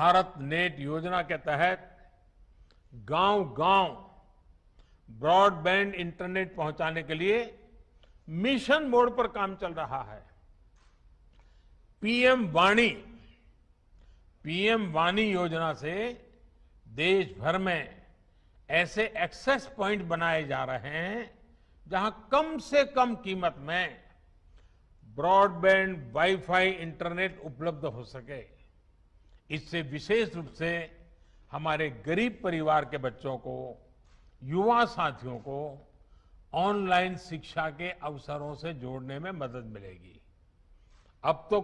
Bharat net योजना के तहत गांव-गांव ब्रॉडबैंड इंटरनेट पहुँचाने के लिए मिशन मोड पर काम चल रहा है। पीएम वाणी पीएम वाणी योजना से देश भर में ऐसे एक्सेस पॉइंट बनाए जा रहे हैं जहाँ कम से कम कीमत में ब्रॉडबैंड वाईफाई इंटरनेट उपलब्ध हो सके। इससे विशेष रूप से हमारे गरीब परिवार के बच्चों को, युवा साथियों को ऑनलाइन शिक्षा के अवसरों से जोड़ने में मदद मिलेगी। अब तो